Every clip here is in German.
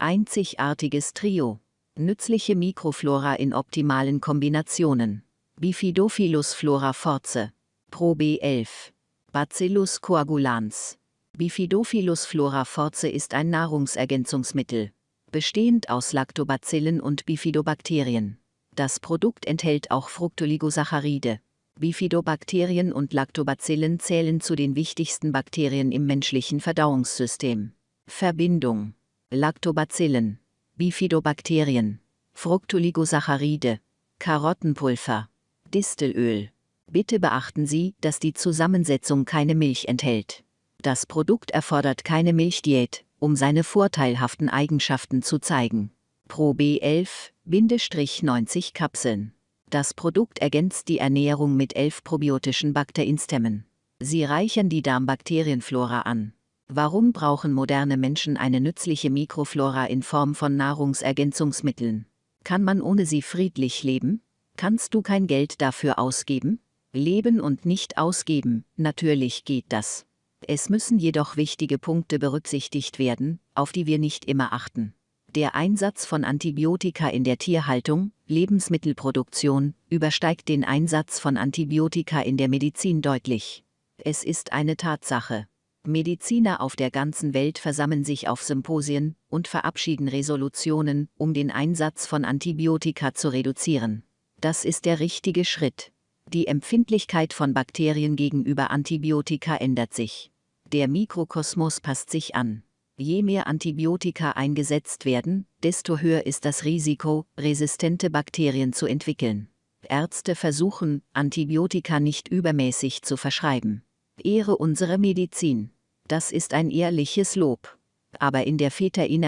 Einzigartiges Trio. Nützliche Mikroflora in optimalen Kombinationen. Bifidophilus flora force. Pro B11. Bacillus coagulans. Bifidophilus flora force ist ein Nahrungsergänzungsmittel, bestehend aus Lactobacillen und Bifidobakterien. Das Produkt enthält auch Fructoligosaccharide. Bifidobakterien und Lactobacillen zählen zu den wichtigsten Bakterien im menschlichen Verdauungssystem. Verbindung Lactobacillen, Bifidobakterien, Fructoligosaccharide, Karottenpulver, Distelöl. Bitte beachten Sie, dass die Zusammensetzung keine Milch enthält. Das Produkt erfordert keine Milchdiät, um seine vorteilhaften Eigenschaften zu zeigen. Pro B11-90 Kapseln. Das Produkt ergänzt die Ernährung mit elf probiotischen Bakterienstämmen. Sie reichern die Darmbakterienflora an. Warum brauchen moderne Menschen eine nützliche Mikroflora in Form von Nahrungsergänzungsmitteln? Kann man ohne sie friedlich leben? Kannst du kein Geld dafür ausgeben? Leben und nicht ausgeben, natürlich geht das. Es müssen jedoch wichtige Punkte berücksichtigt werden, auf die wir nicht immer achten. Der Einsatz von Antibiotika in der Tierhaltung, Lebensmittelproduktion, übersteigt den Einsatz von Antibiotika in der Medizin deutlich. Es ist eine Tatsache. Mediziner auf der ganzen Welt versammeln sich auf Symposien und verabschieden Resolutionen, um den Einsatz von Antibiotika zu reduzieren. Das ist der richtige Schritt. Die Empfindlichkeit von Bakterien gegenüber Antibiotika ändert sich. Der Mikrokosmos passt sich an. Je mehr Antibiotika eingesetzt werden, desto höher ist das Risiko, resistente Bakterien zu entwickeln. Ärzte versuchen, Antibiotika nicht übermäßig zu verschreiben. Ehre unsere Medizin. Das ist ein ehrliches Lob. Aber in der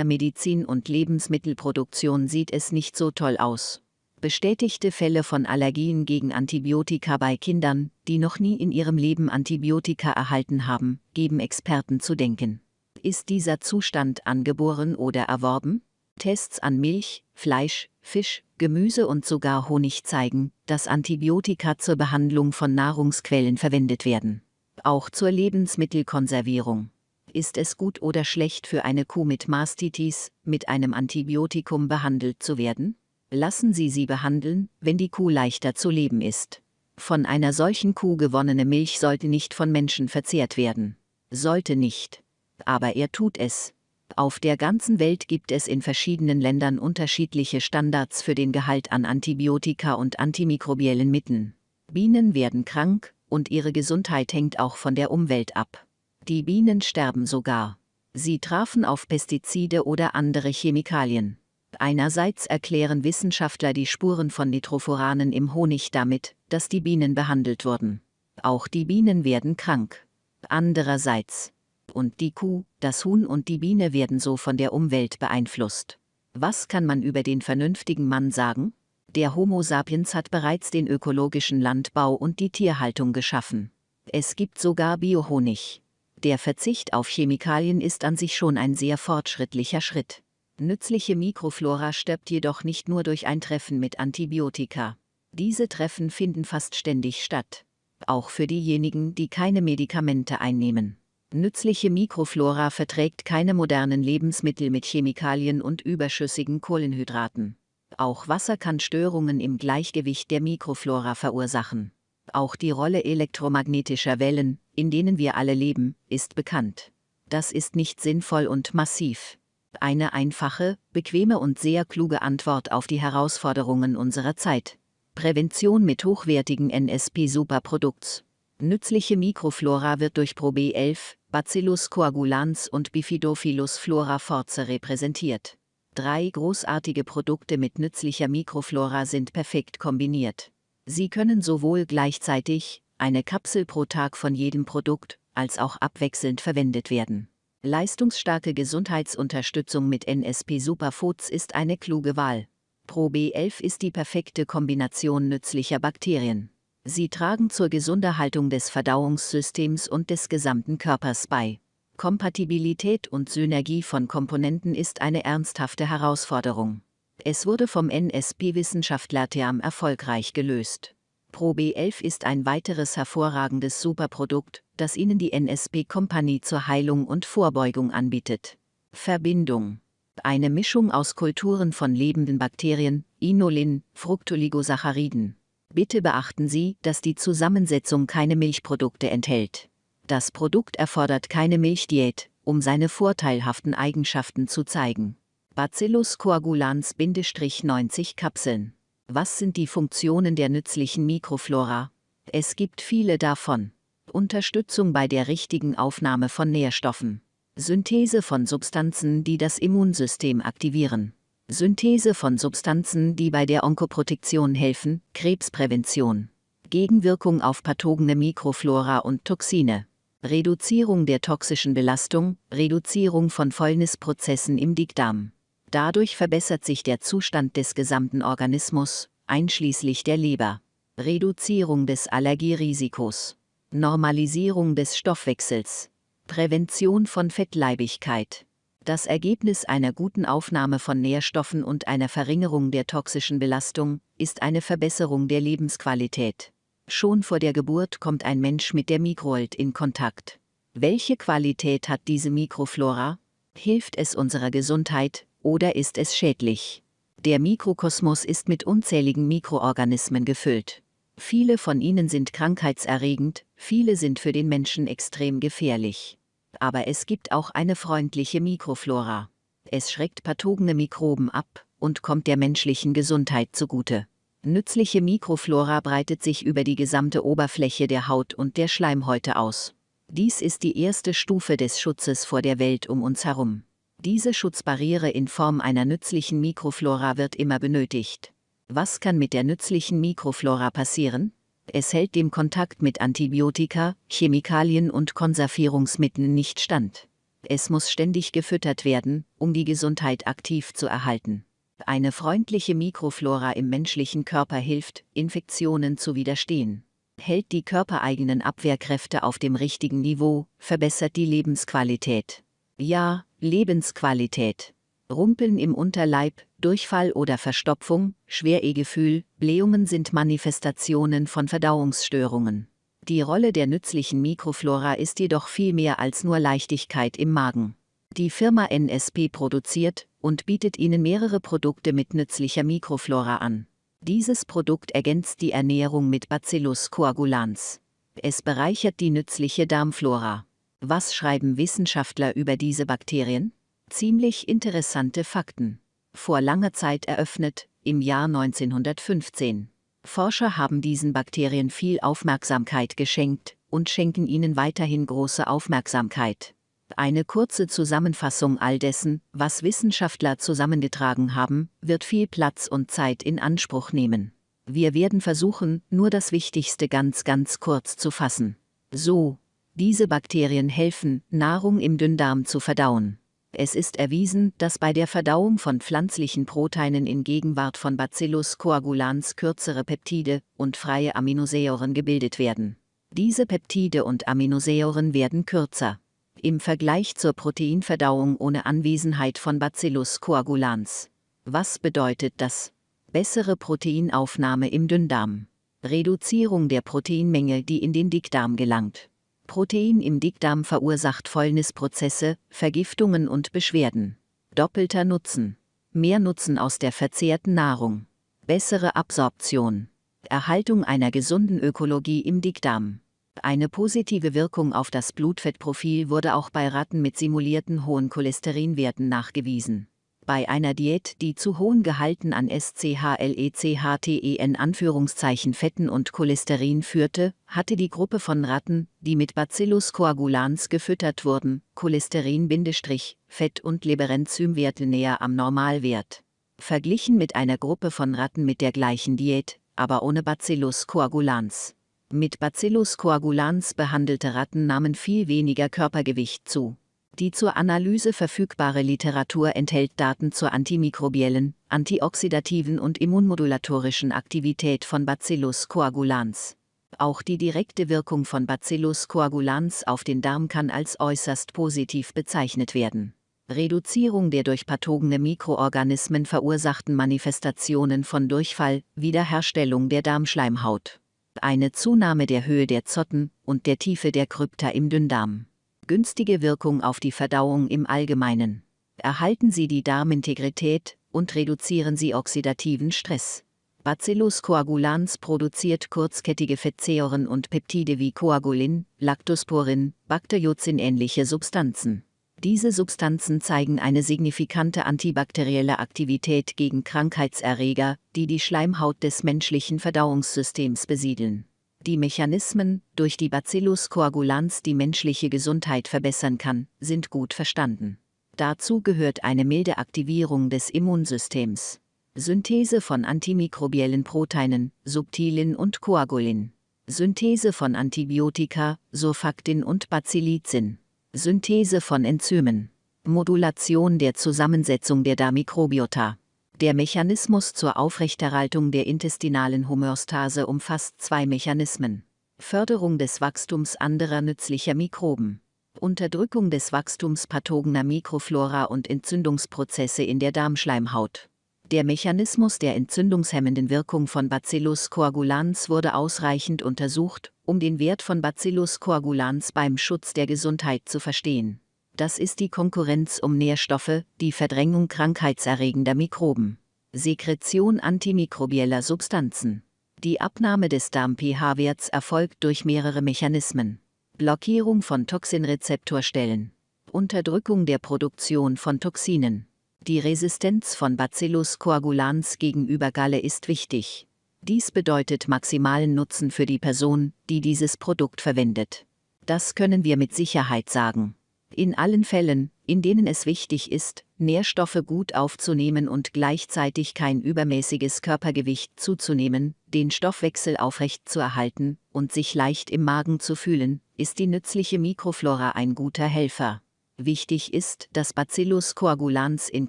Medizin und Lebensmittelproduktion sieht es nicht so toll aus. Bestätigte Fälle von Allergien gegen Antibiotika bei Kindern, die noch nie in ihrem Leben Antibiotika erhalten haben, geben Experten zu denken. Ist dieser Zustand angeboren oder erworben? Tests an Milch, Fleisch, Fisch, Gemüse und sogar Honig zeigen, dass Antibiotika zur Behandlung von Nahrungsquellen verwendet werden auch zur Lebensmittelkonservierung. Ist es gut oder schlecht für eine Kuh mit Mastitis, mit einem Antibiotikum behandelt zu werden? Lassen Sie sie behandeln, wenn die Kuh leichter zu leben ist. Von einer solchen Kuh gewonnene Milch sollte nicht von Menschen verzehrt werden. Sollte nicht. Aber er tut es. Auf der ganzen Welt gibt es in verschiedenen Ländern unterschiedliche Standards für den Gehalt an Antibiotika und antimikrobiellen Mitteln. Bienen werden krank, und ihre Gesundheit hängt auch von der Umwelt ab. Die Bienen sterben sogar. Sie trafen auf Pestizide oder andere Chemikalien. Einerseits erklären Wissenschaftler die Spuren von Nitroforanen im Honig damit, dass die Bienen behandelt wurden. Auch die Bienen werden krank. Andererseits. Und die Kuh, das Huhn und die Biene werden so von der Umwelt beeinflusst. Was kann man über den vernünftigen Mann sagen? Der Homo sapiens hat bereits den ökologischen Landbau und die Tierhaltung geschaffen. Es gibt sogar Biohonig. Der Verzicht auf Chemikalien ist an sich schon ein sehr fortschrittlicher Schritt. Nützliche Mikroflora stirbt jedoch nicht nur durch ein Treffen mit Antibiotika. Diese Treffen finden fast ständig statt. Auch für diejenigen, die keine Medikamente einnehmen. Nützliche Mikroflora verträgt keine modernen Lebensmittel mit Chemikalien und überschüssigen Kohlenhydraten. Auch Wasser kann Störungen im Gleichgewicht der Mikroflora verursachen. Auch die Rolle elektromagnetischer Wellen, in denen wir alle leben, ist bekannt. Das ist nicht sinnvoll und massiv. Eine einfache, bequeme und sehr kluge Antwort auf die Herausforderungen unserer Zeit. Prävention mit hochwertigen NSP-Superprodukts. Nützliche Mikroflora wird durch Pro B11, Bacillus coagulans und Bifidophilus flora force repräsentiert. Drei großartige Produkte mit nützlicher Mikroflora sind perfekt kombiniert. Sie können sowohl gleichzeitig, eine Kapsel pro Tag von jedem Produkt, als auch abwechselnd verwendet werden. Leistungsstarke Gesundheitsunterstützung mit NSP Superfoods ist eine kluge Wahl. Pro B11 ist die perfekte Kombination nützlicher Bakterien. Sie tragen zur Gesunderhaltung des Verdauungssystems und des gesamten Körpers bei. Kompatibilität und Synergie von Komponenten ist eine ernsthafte Herausforderung. Es wurde vom NSP-Wissenschaftler TEAM erfolgreich gelöst. Pro B11 ist ein weiteres hervorragendes Superprodukt, das Ihnen die NSP Company zur Heilung und Vorbeugung anbietet. Verbindung Eine Mischung aus Kulturen von lebenden Bakterien, Inulin, Fructooligosacchariden. Bitte beachten Sie, dass die Zusammensetzung keine Milchprodukte enthält. Das Produkt erfordert keine Milchdiät, um seine vorteilhaften Eigenschaften zu zeigen. Bacillus coagulans-90 Kapseln. Was sind die Funktionen der nützlichen Mikroflora? Es gibt viele davon. Unterstützung bei der richtigen Aufnahme von Nährstoffen. Synthese von Substanzen, die das Immunsystem aktivieren. Synthese von Substanzen, die bei der Onkoprotektion helfen, Krebsprävention. Gegenwirkung auf pathogene Mikroflora und Toxine. Reduzierung der toxischen Belastung, Reduzierung von Fäulnisprozessen im Dickdarm. Dadurch verbessert sich der Zustand des gesamten Organismus, einschließlich der Leber. Reduzierung des Allergierisikos. Normalisierung des Stoffwechsels. Prävention von Fettleibigkeit. Das Ergebnis einer guten Aufnahme von Nährstoffen und einer Verringerung der toxischen Belastung ist eine Verbesserung der Lebensqualität. Schon vor der Geburt kommt ein Mensch mit der Mikrowelt in Kontakt. Welche Qualität hat diese Mikroflora? Hilft es unserer Gesundheit oder ist es schädlich? Der Mikrokosmos ist mit unzähligen Mikroorganismen gefüllt. Viele von ihnen sind krankheitserregend, viele sind für den Menschen extrem gefährlich. Aber es gibt auch eine freundliche Mikroflora. Es schreckt pathogene Mikroben ab und kommt der menschlichen Gesundheit zugute. Nützliche Mikroflora breitet sich über die gesamte Oberfläche der Haut und der Schleimhäute aus. Dies ist die erste Stufe des Schutzes vor der Welt um uns herum. Diese Schutzbarriere in Form einer nützlichen Mikroflora wird immer benötigt. Was kann mit der nützlichen Mikroflora passieren? Es hält dem Kontakt mit Antibiotika, Chemikalien und Konservierungsmitteln nicht stand. Es muss ständig gefüttert werden, um die Gesundheit aktiv zu erhalten. Eine freundliche Mikroflora im menschlichen Körper hilft, Infektionen zu widerstehen. Hält die körpereigenen Abwehrkräfte auf dem richtigen Niveau, verbessert die Lebensqualität. Ja, Lebensqualität. Rumpeln im Unterleib, Durchfall oder Verstopfung, Schweregefühl, Blähungen sind Manifestationen von Verdauungsstörungen. Die Rolle der nützlichen Mikroflora ist jedoch viel mehr als nur Leichtigkeit im Magen. Die Firma NSP produziert und bietet Ihnen mehrere Produkte mit nützlicher Mikroflora an. Dieses Produkt ergänzt die Ernährung mit Bacillus coagulans. Es bereichert die nützliche Darmflora. Was schreiben Wissenschaftler über diese Bakterien? Ziemlich interessante Fakten. Vor langer Zeit eröffnet, im Jahr 1915. Forscher haben diesen Bakterien viel Aufmerksamkeit geschenkt und schenken ihnen weiterhin große Aufmerksamkeit. Eine kurze Zusammenfassung all dessen, was Wissenschaftler zusammengetragen haben, wird viel Platz und Zeit in Anspruch nehmen. Wir werden versuchen, nur das Wichtigste ganz ganz kurz zu fassen. So, diese Bakterien helfen, Nahrung im Dünndarm zu verdauen. Es ist erwiesen, dass bei der Verdauung von pflanzlichen Proteinen in Gegenwart von Bacillus coagulans kürzere Peptide und freie Aminosäuren gebildet werden. Diese Peptide und Aminosäuren werden kürzer. Im Vergleich zur Proteinverdauung ohne Anwesenheit von Bacillus coagulans. Was bedeutet das? Bessere Proteinaufnahme im Dünndarm. Reduzierung der Proteinmenge, die in den Dickdarm gelangt. Protein im Dickdarm verursacht Fäulnisprozesse, Vergiftungen und Beschwerden. Doppelter Nutzen. Mehr Nutzen aus der verzehrten Nahrung. Bessere Absorption. Erhaltung einer gesunden Ökologie im Dickdarm. Eine positive Wirkung auf das Blutfettprofil wurde auch bei Ratten mit simulierten hohen Cholesterinwerten nachgewiesen bei einer Diät, die zu hohen Gehalten an SCHLECHTEN Anführungszeichen Fetten und Cholesterin führte, hatte die Gruppe von Ratten, die mit Bacillus coagulans gefüttert wurden, Cholesterin-Fett- und Leberenzymwerte näher am Normalwert. Verglichen mit einer Gruppe von Ratten mit der gleichen Diät, aber ohne Bacillus coagulans. Mit Bacillus coagulans behandelte Ratten nahmen viel weniger Körpergewicht zu. Die zur Analyse verfügbare Literatur enthält Daten zur antimikrobiellen, antioxidativen und immunmodulatorischen Aktivität von Bacillus coagulans. Auch die direkte Wirkung von Bacillus coagulans auf den Darm kann als äußerst positiv bezeichnet werden. Reduzierung der durch pathogene Mikroorganismen verursachten Manifestationen von Durchfall, Wiederherstellung der Darmschleimhaut. Eine Zunahme der Höhe der Zotten und der Tiefe der Krypta im Dünndarm günstige Wirkung auf die Verdauung im Allgemeinen. erhalten Sie die Darmintegrität und reduzieren Sie oxidativen Stress. Bacillus coagulans produziert kurzkettige Fettsäuren und Peptide wie Coagulin, Lactosporin, Bakteriozin-ähnliche Substanzen. Diese Substanzen zeigen eine signifikante antibakterielle Aktivität gegen Krankheitserreger, die die Schleimhaut des menschlichen Verdauungssystems besiedeln. Die Mechanismen, durch die Bacillus coagulans die menschliche Gesundheit verbessern kann, sind gut verstanden. Dazu gehört eine milde Aktivierung des Immunsystems. Synthese von antimikrobiellen Proteinen, Subtilin und Coagulin. Synthese von Antibiotika, Surfactin und Bacillizin. Synthese von Enzymen. Modulation der Zusammensetzung der Darmikrobiota. Der Mechanismus zur Aufrechterhaltung der intestinalen Homöostase umfasst zwei Mechanismen. Förderung des Wachstums anderer nützlicher Mikroben. Unterdrückung des Wachstums pathogener Mikroflora und Entzündungsprozesse in der Darmschleimhaut. Der Mechanismus der entzündungshemmenden Wirkung von Bacillus coagulans wurde ausreichend untersucht, um den Wert von Bacillus coagulans beim Schutz der Gesundheit zu verstehen. Das ist die Konkurrenz um Nährstoffe, die Verdrängung krankheitserregender Mikroben, Sekretion antimikrobieller Substanzen. Die Abnahme des Darm-pH-Werts erfolgt durch mehrere Mechanismen. Blockierung von Toxinrezeptorstellen, Unterdrückung der Produktion von Toxinen, die Resistenz von Bacillus coagulans gegenüber Galle ist wichtig. Dies bedeutet maximalen Nutzen für die Person, die dieses Produkt verwendet. Das können wir mit Sicherheit sagen. In allen Fällen, in denen es wichtig ist, Nährstoffe gut aufzunehmen und gleichzeitig kein übermäßiges Körpergewicht zuzunehmen, den Stoffwechsel aufrecht zu erhalten und sich leicht im Magen zu fühlen, ist die nützliche Mikroflora ein guter Helfer. Wichtig ist, dass Bacillus coagulans in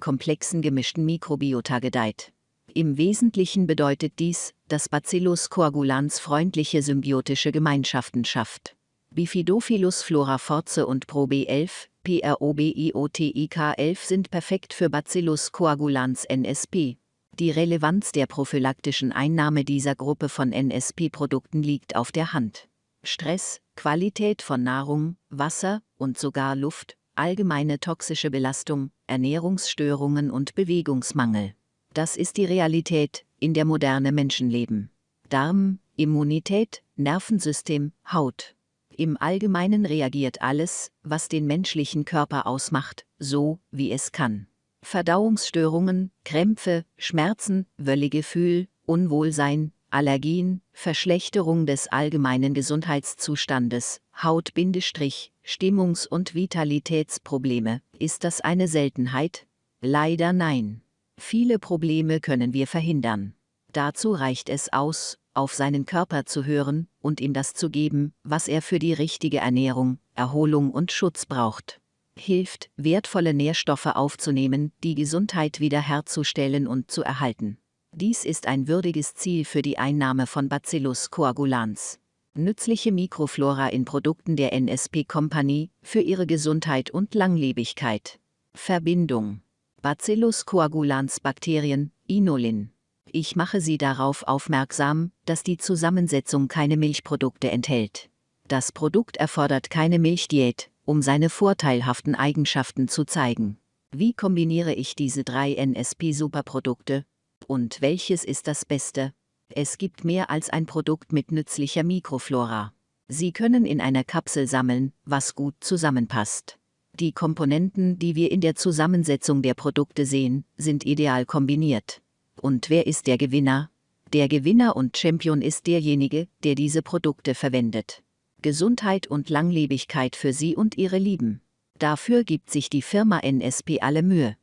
komplexen gemischten Mikrobiota gedeiht. Im Wesentlichen bedeutet dies, dass Bacillus coagulans freundliche symbiotische Gemeinschaften schafft. Bifidophilus floraforce und ProB11, PROBIOTIK11 sind perfekt für Bacillus coagulans NSP. Die Relevanz der prophylaktischen Einnahme dieser Gruppe von NSP-Produkten liegt auf der Hand. Stress, Qualität von Nahrung, Wasser und sogar Luft allgemeine toxische Belastung, Ernährungsstörungen und Bewegungsmangel. Das ist die Realität, in der moderne Menschen leben. Darm, Immunität, Nervensystem, Haut. Im Allgemeinen reagiert alles, was den menschlichen Körper ausmacht, so, wie es kann. Verdauungsstörungen, Krämpfe, Schmerzen, Wöllegefühl, Unwohlsein, Allergien, Verschlechterung des allgemeinen Gesundheitszustandes, Haut-Stimmungs- und Vitalitätsprobleme. Ist das eine Seltenheit? Leider nein. Viele Probleme können wir verhindern. Dazu reicht es aus, auf seinen Körper zu hören und ihm das zu geben, was er für die richtige Ernährung, Erholung und Schutz braucht. Hilft, wertvolle Nährstoffe aufzunehmen, die Gesundheit wiederherzustellen und zu erhalten. Dies ist ein würdiges Ziel für die Einnahme von Bacillus coagulans. Nützliche Mikroflora in Produkten der NSP Company für ihre Gesundheit und Langlebigkeit. Verbindung. Bacillus coagulans Bakterien, Inulin. Ich mache Sie darauf aufmerksam, dass die Zusammensetzung keine Milchprodukte enthält. Das Produkt erfordert keine Milchdiät, um seine vorteilhaften Eigenschaften zu zeigen. Wie kombiniere ich diese drei NSP-Superprodukte, und welches ist das Beste? Es gibt mehr als ein Produkt mit nützlicher Mikroflora. Sie können in einer Kapsel sammeln, was gut zusammenpasst. Die Komponenten, die wir in der Zusammensetzung der Produkte sehen, sind ideal kombiniert. Und wer ist der Gewinner? Der Gewinner und Champion ist derjenige, der diese Produkte verwendet. Gesundheit und Langlebigkeit für Sie und Ihre Lieben. Dafür gibt sich die Firma NSP alle Mühe.